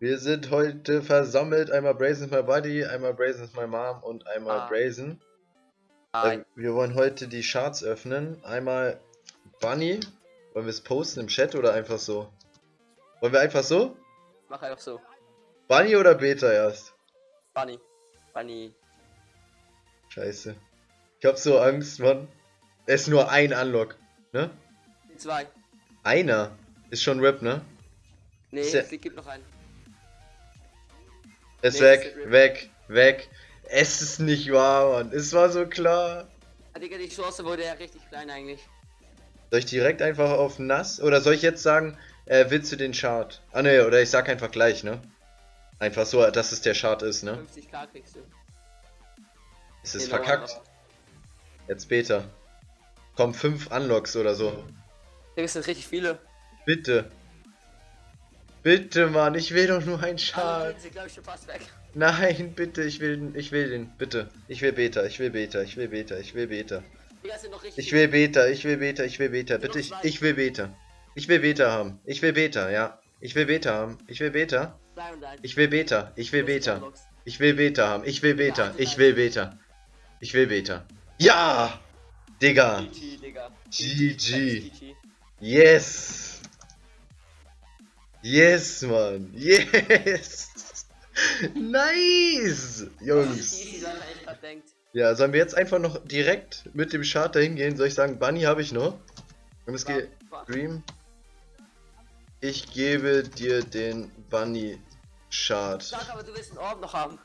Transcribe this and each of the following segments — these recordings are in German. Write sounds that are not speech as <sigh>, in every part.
Wir sind heute versammelt. Einmal Brazen is my buddy, einmal Brazen is my mom und einmal Ah. Brazen. Hi. Äh, wir wollen heute die Charts öffnen. Einmal Bunny. Wollen wir es posten im Chat oder einfach so? Wollen wir einfach so? Mach einfach so. Bunny oder Beta erst? Bunny. Bunny. Scheiße. Ich hab so Angst, Mann. Es ist nur ein Unlock, ne? Zwei. Einer. Ist schon RIP, ne? Nee, Ist ja- es gibt noch einen. Ist Nee, weg, ist weg, weg. Es ist nicht wahr, Mann. Es war so klar. Ah, Digga, die Chance wurde ja richtig klein eigentlich. Soll ich direkt einfach auf nass? Oder soll ich jetzt sagen, äh, willst du den Chart? Ah ne, oder ich sag einfach gleich, ne? Einfach so, dass es der Chart ist, ne? 50k kriegst du. Es ist Genau, verkackt. Jetzt Beta. Komm, fünf Unlocks oder so. Digga, es sind richtig viele. Bitte. Bitte, Mann, ich will doch nur einen Ah, weg. Nein, bitte, ich will, ich will den, bitte. Ich will Beta, ich will Beta, ich will Beta, ich will Beta. Ich will Beta, ich will Beta, ich will Beta. Bitte, ich, ich will Beta. Ich will Beta haben. Ich will Beta, ja. Ich will Beta haben. Ich will Beta. Ich will Beta. Ich will Beta. Ich will Beta haben. Ich will Beta. Ich will Beta. Ich will Beta. Ja! Digga. GG, Digga. GG. GG. Yes! Yes, Mann. Yes! Nice! Jungs. Echt denkt. Ja, sollen wir jetzt einfach noch direkt mit dem Chart dahin gehen? Soll ich sagen, Bunny habe ich noch? Es geht. Dream. Ich gebe dir den Bunny Chart. Sag aber, du willst einen Orb noch haben.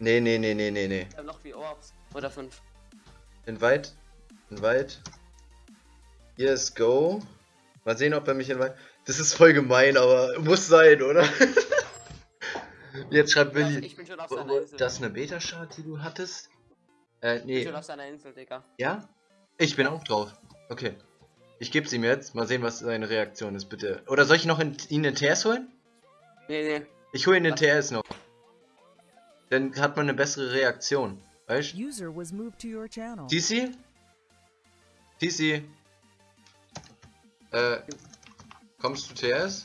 Nee, nee, nee, nee, nee, nee. Ich hab noch vier Orbs. Oder fünf. Invite. Invite. Yes, go. Mal sehen, ob er mich invite. Das ist voll gemein, aber muss sein, oder? <laughs> Jetzt schreibt Willi. ich bin schon auf seiner Insel. Das ist eine Beta-Chart, die du hattest? Äh, Ich bin nee. schon auf seiner Insel, Digga. Ja? Ich bin auch drauf. Okay. Ich geb's ihm jetzt. Mal sehen, was seine Reaktion ist, bitte. Oder soll ich noch in, ihn in TS holen? Nee, nee. Ich hole ihn in Was? TS noch. Dann hat man eine bessere Reaktion. Weißt du? User was moved to your channel. TC? TC? Äh, kommst du TS?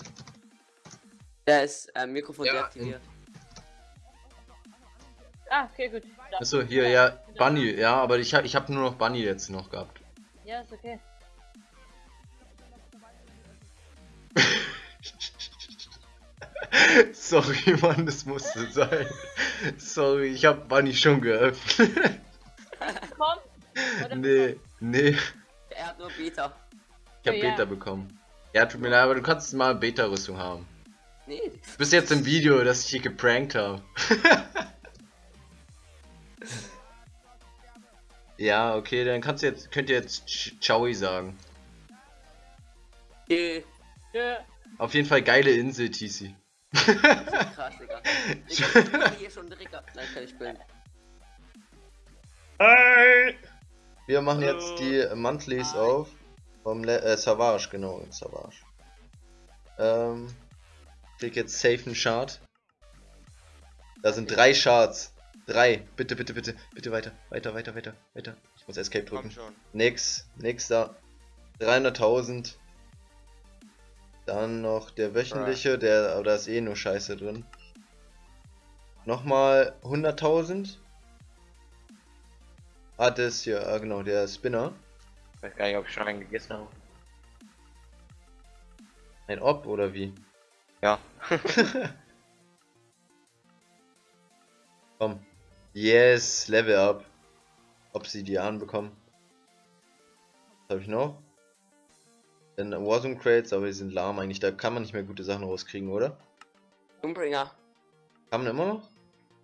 Der ist äh, Mikrofon Ja, deaktiviert. Ah, okay, gut. Da. Achso, hier, ja, Bunny, ja, aber ich hab, ich hab nur noch Bunny jetzt noch gehabt. Ja, ist okay. <laughs> Sorry, Mann, das musste sein. Sorry, ich hab Bunny schon geöffnet. Komm. Nee, nee, Er hat nur Beta. ich hab Oh, ja. Beta bekommen. Ja, tut mir leid, aber du kannst mal Beta-Rüstung haben. Nee. Du bist jetzt im Video, dass ich dich geprankt habe. <laughs> ja, okay, dann kannst du jetzt, könnt ihr jetzt Ch- Ciao sagen. Nee. Tschö. Auf jeden Fall geile Insel, TC. Krass, Digga. <laughs> Ich hab hier schon direkt ab. Nein, kann ich bilden. Wir machen jetzt die Monthlies auf. Vom Le äh, Savage, genau, Savage. Ähm, krieg jetzt safe einen Chart. Da sind drei Charts. Drei. Bitte, bitte, bitte. Bitte weiter. Weiter, weiter, weiter, weiter. Ich muss Escape drücken. schon. Nix. Nächster. 300.000. Dann noch der wöchentliche, der, aber da ist eh nur Scheiße drin. Nochmal 100.000. Ah, das hier, ah, genau, der Spinner. Ich weiß gar nicht, ob ich schon einen gegessen habe. Ein Ob oder wie? Ja. <laughs> Komm. Yes, Level up. Obsidian bekommen. Was habe ich noch? Dann Warzone Crates, aber die sind lahm eigentlich. Da kann man nicht mehr gute Sachen rauskriegen, oder? Doombringer. Kann man immer noch?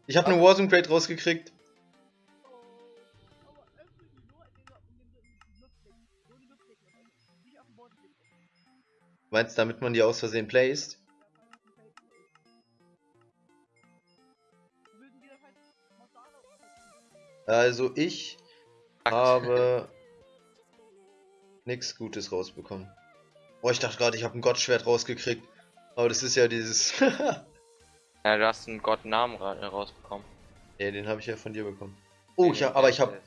Ich habe eine Warzone Crate rausgekriegt. Meinst du, damit man die aus Versehen placed? Also ich habe nichts Gutes rausbekommen. Oh, ich dachte gerade, ich habe ein Gottschwert rausgekriegt. Aber das ist ja dieses... <laughs> Ja, du hast einen Gottnamen ra rausbekommen. Ja, den habe ich ja von dir bekommen. Oh, ich hab, aber ich habe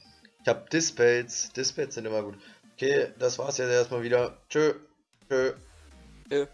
ich hab Dispels. Dispels sind immer gut. Okay, das war's jetzt erstmal wieder. Tschö. Tschö. Tschö.